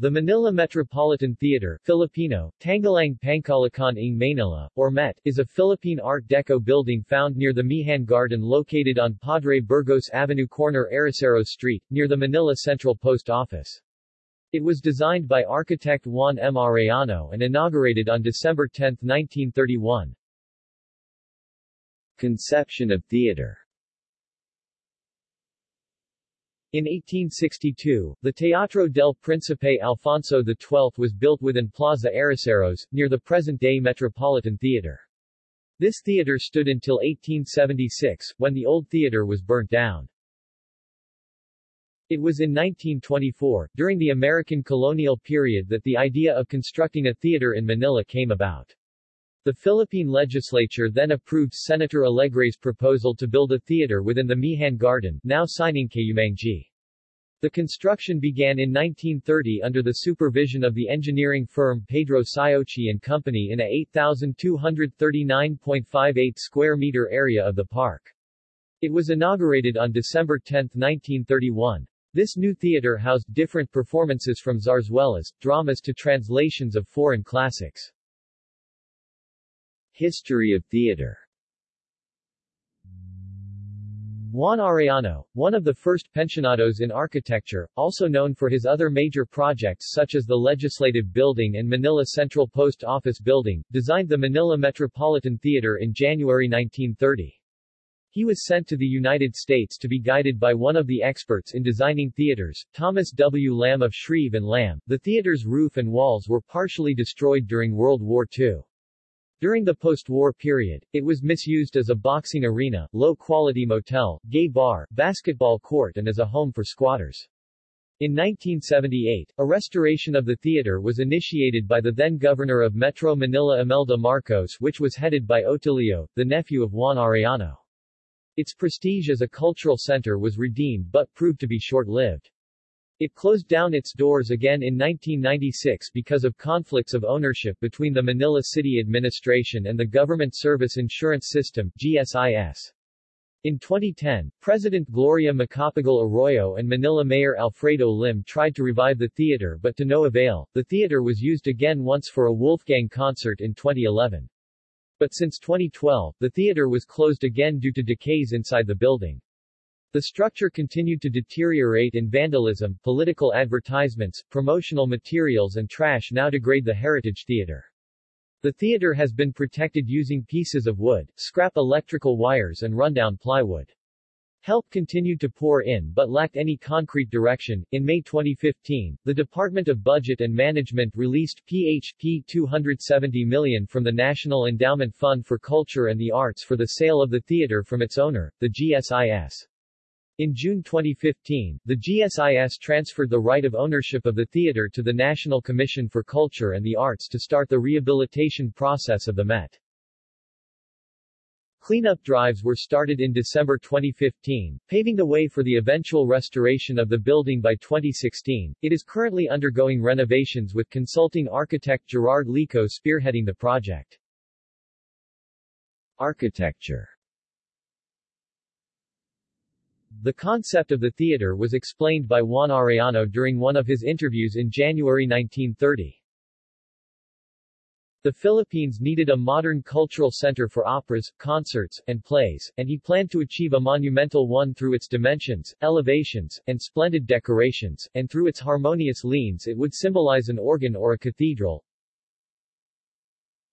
The Manila Metropolitan Theater Filipino, Tanghalang Pangkalakhan ng Manila, or MET, is a Philippine Art Deco building found near the Mehan Garden located on Padre Burgos Avenue corner Aracero Street, near the Manila Central Post Office. It was designed by architect Juan M. Arellano and inaugurated on December 10, 1931. Conception of theater In 1862, the Teatro del Príncipe Alfonso XII was built within Plaza Arroceros, near the present-day Metropolitan Theater. This theater stood until 1876, when the old theater was burnt down. It was in 1924, during the American colonial period that the idea of constructing a theater in Manila came about. The Philippine legislature then approved Senator Alegre's proposal to build a theater within the Mehan Garden, now Sining Kayumanggi. The construction began in 1930 under the supervision of the engineering firm Pedro Siochi and Company in a 8,239.58 square meter area of the park. It was inaugurated on December 10, 1931. This new theater housed different performances from zarzuelas, dramas to translations of foreign classics. History of theater Juan Arellano, one of the first pensionados in architecture, also known for his other major projects such as the Legislative Building and Manila Central Post Office Building, designed the Manila Metropolitan Theater in January 1930. He was sent to the United States to be guided by one of the experts in designing theaters, Thomas W. Lamb of Shreve and Lamb. The theater's roof and walls were partially destroyed during World War II. During the post-war period, it was misused as a boxing arena, low-quality motel, gay bar, basketball court and as a home for squatters. In 1978, a restoration of the theater was initiated by the then governor of Metro Manila Imelda Marcos which was headed by Otilio, the nephew of Juan Arellano. Its prestige as a cultural center was redeemed but proved to be short-lived. It closed down its doors again in 1996 because of conflicts of ownership between the Manila City Administration and the Government Service Insurance System GSIS. In 2010, President Gloria Macapagal Arroyo and Manila Mayor Alfredo Lim tried to revive the theater but to no avail. The theater was used again once for a Wolfgang concert in 2011. But since 2012, the theater was closed again due to decays inside the building. The structure continued to deteriorate and vandalism, political advertisements, promotional materials and trash now degrade the heritage theater. The theater has been protected using pieces of wood, scrap electrical wires and rundown plywood. Help continued to pour in but lacked any concrete direction. In May 2015, the Department of Budget and Management released PHP 270 million from the National Endowment Fund for Culture and the Arts for the sale of the theater from its owner, the GSIS. In June 2015, the GSIS transferred the right of ownership of the theater to the National Commission for Culture and the Arts to start the rehabilitation process of the Met. Cleanup drives were started in December 2015, paving the way for the eventual restoration of the building by 2016. It is currently undergoing renovations with consulting architect Gerard Lico spearheading the project. Architecture the concept of the theater was explained by Juan Arellano during one of his interviews in January 1930. The Philippines needed a modern cultural center for operas, concerts, and plays, and he planned to achieve a monumental one through its dimensions, elevations, and splendid decorations, and through its harmonious leans it would symbolize an organ or a cathedral,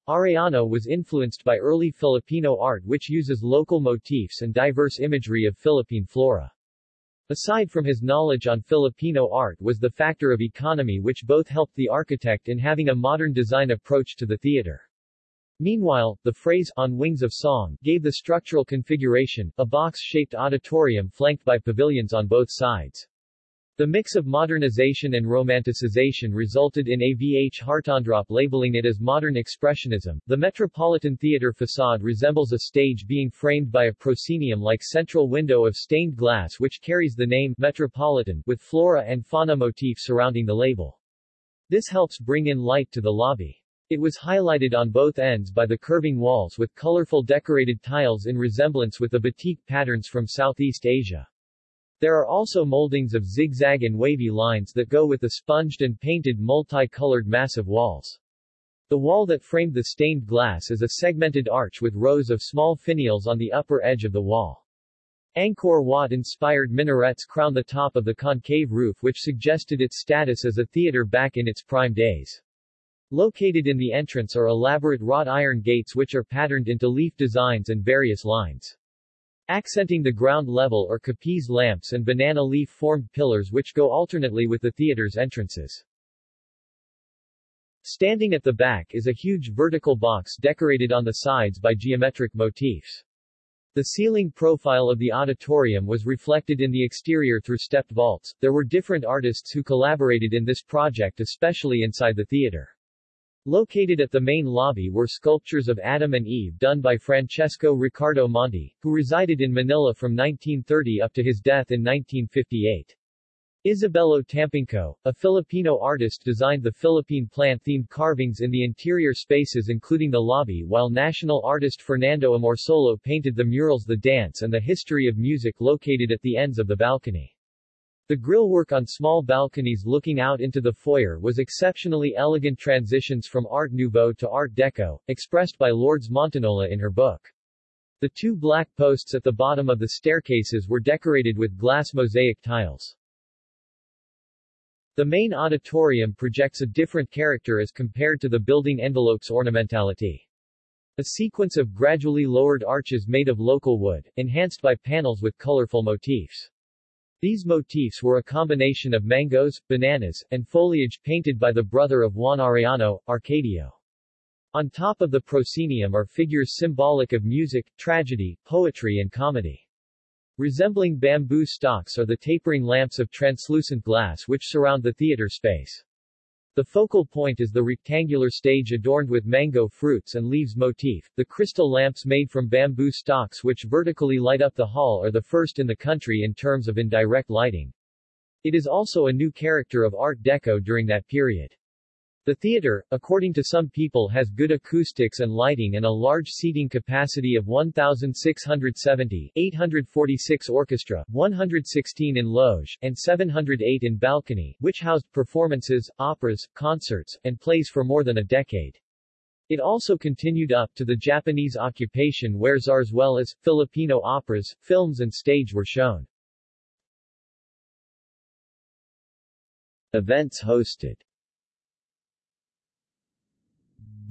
Arellano was influenced by early Filipino art which uses local motifs and diverse imagery of Philippine flora. Aside from his knowledge on Filipino art was the factor of economy which both helped the architect in having a modern design approach to the theater. Meanwhile, the phrase, on wings of song, gave the structural configuration, a box-shaped auditorium flanked by pavilions on both sides. The mix of modernization and romanticization resulted in AVH Hartendorp labeling it as modern expressionism. The Metropolitan Theater facade resembles a stage being framed by a proscenium-like central window of stained glass which carries the name Metropolitan with flora and fauna motif surrounding the label. This helps bring in light to the lobby. It was highlighted on both ends by the curving walls with colorful decorated tiles in resemblance with the batik patterns from Southeast Asia. There are also moldings of zigzag and wavy lines that go with the sponged and painted multi-colored massive walls. The wall that framed the stained glass is a segmented arch with rows of small finials on the upper edge of the wall. Angkor Wat-inspired minarets crown the top of the concave roof which suggested its status as a theater back in its prime days. Located in the entrance are elaborate wrought iron gates which are patterned into leaf designs and various lines. Accenting the ground level are capiz lamps and banana leaf-formed pillars which go alternately with the theater's entrances. Standing at the back is a huge vertical box decorated on the sides by geometric motifs. The ceiling profile of the auditorium was reflected in the exterior through stepped vaults. There were different artists who collaborated in this project especially inside the theater. Located at the main lobby were sculptures of Adam and Eve done by Francesco Riccardo Monti, who resided in Manila from 1930 up to his death in 1958. Isabelo Tampinco, a Filipino artist designed the Philippine plant-themed carvings in the interior spaces including the lobby while national artist Fernando Amorsolo painted the murals The Dance and the History of Music located at the ends of the balcony. The grillwork on small balconies looking out into the foyer was exceptionally elegant transitions from Art Nouveau to Art Deco, expressed by Lourdes Montinola in her book. The two black posts at the bottom of the staircases were decorated with glass mosaic tiles. The main auditorium projects a different character as compared to the building envelope's ornamentality. A sequence of gradually lowered arches made of local wood, enhanced by panels with colorful motifs. These motifs were a combination of mangoes, bananas, and foliage painted by the brother of Juan Arellano, Arcadio. On top of the proscenium are figures symbolic of music, tragedy, poetry and comedy. Resembling bamboo stalks are the tapering lamps of translucent glass which surround the theater space. The focal point is the rectangular stage adorned with mango fruits and leaves motif. The crystal lamps made from bamboo stalks which vertically light up the hall are the first in the country in terms of indirect lighting. It is also a new character of Art Deco during that period. The theater, according to some people has good acoustics and lighting and a large seating capacity of 1,670 846 orchestra, 116 in loge, and 708 in balcony, which housed performances, operas, concerts, and plays for more than a decade. It also continued up to the Japanese occupation where zarzuelas, Filipino operas, films and stage were shown. Events hosted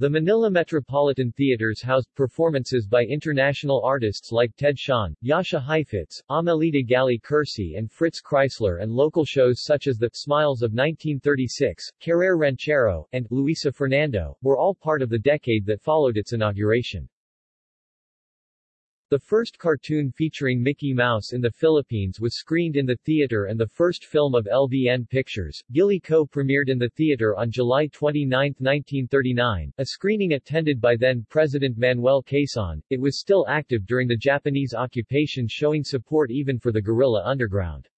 the Manila Metropolitan Theaters housed performances by international artists like Ted Shawn, Jascha Heifetz, Amelita Galli-Curci and Fritz Kreisler and local shows such as The Smiles of 1936, Carrer Ranchero, and Luisa Fernanda, were all part of the decade that followed its inauguration. The first cartoon featuring Mickey Mouse in the Philippines was screened in the theater and the first film of LVN Pictures, Giliw Ko premiered in the theater on July 29, 1939, a screening attended by then-President Manuel Quezon. It was still active during the Japanese occupation showing support even for the guerrilla underground.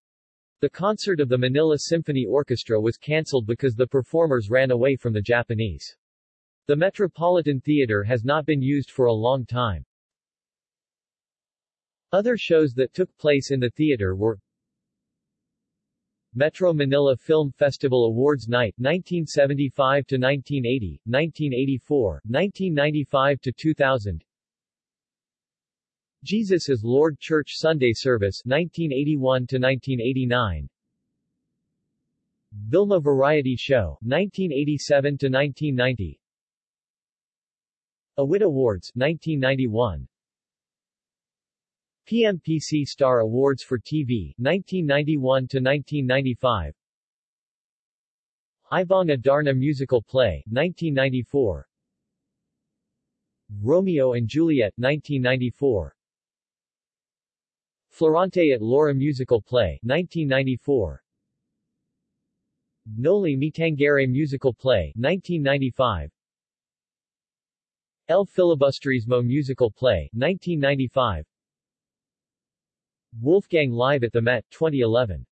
The concert of the Manila Symphony Orchestra was cancelled because the performers ran away from the Japanese. The Metropolitan Theater has not been used for a long time. Other shows that took place in the theater were Metro Manila Film Festival Awards Night 1975 to 1980, 1984, 1995 to 2000. Jesus is Lord Church Sunday Service 1981 to 1989. Vilma Variety Show 1987 to 1990. Awit Awards 1991. PMPC Star Awards for TV, 1991-1995 Ibong Adarna Musical Play, 1994 Romeo and Juliet, 1994 Florante at Laura Musical Play, 1994 Noli Me Tangere Musical Play, 1995 El Filibusterismo Musical Play, 1995 Wolfgang Live at the Met, 2011.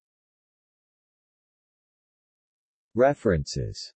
References